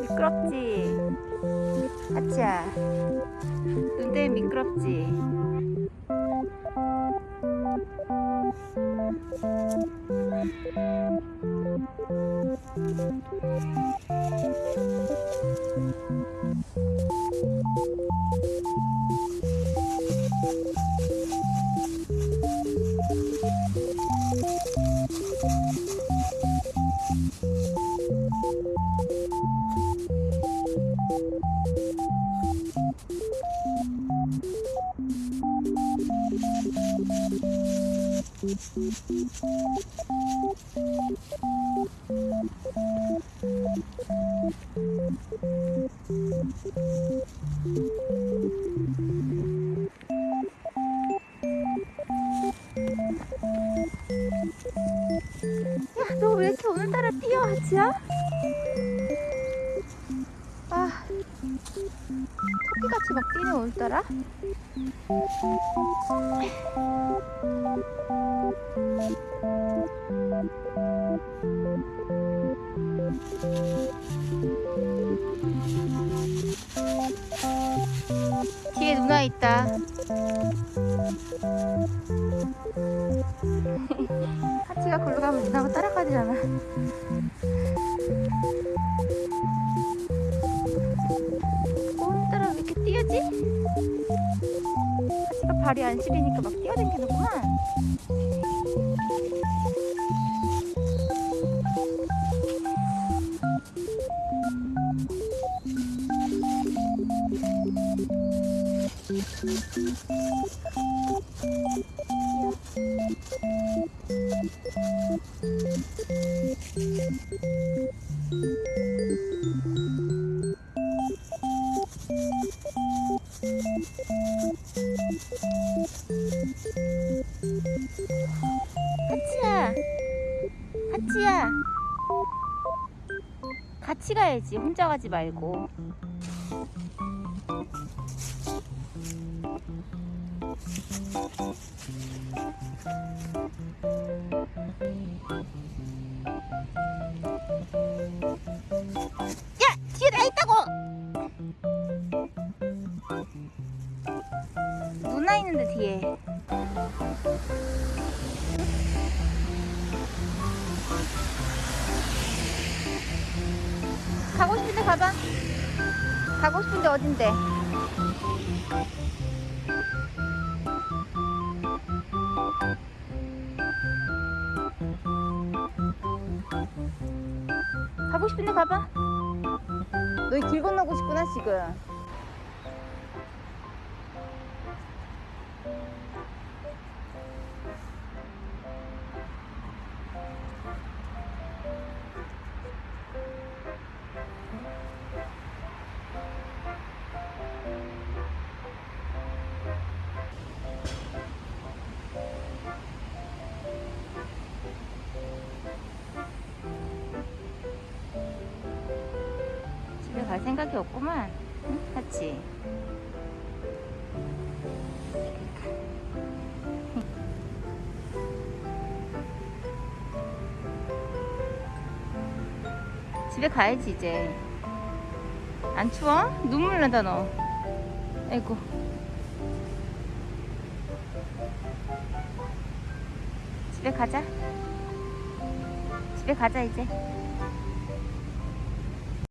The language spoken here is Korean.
미끄럽지? 하치야 눈 때문에 미끄럽지? 야, 너 왜 이렇게 오늘따라 뛰어, 하치야? 아, 토끼같이 막 뛰네, 오늘따라. 뒤에 누나 있다. 하치가 걸로 가면 누나가 따라 하치가 발이 안 시리니까 막 뛰어다니는구만. 하치야. 같이 가야지. 혼자 가지 말고. 야, 뒤에 나 있다고. 누나 있는데 뒤에. 가고 싶은데 가봐. 가고 싶은데 어딘데? 가고 싶은데 가봐. 너희 길 건너고 싶구나 지금. 생각이 없구만. 응? 같이. 집에 가야지 이제. 안 추워? 눈물 난다 너. 아이고. 집에 가자. 집에 가자 이제.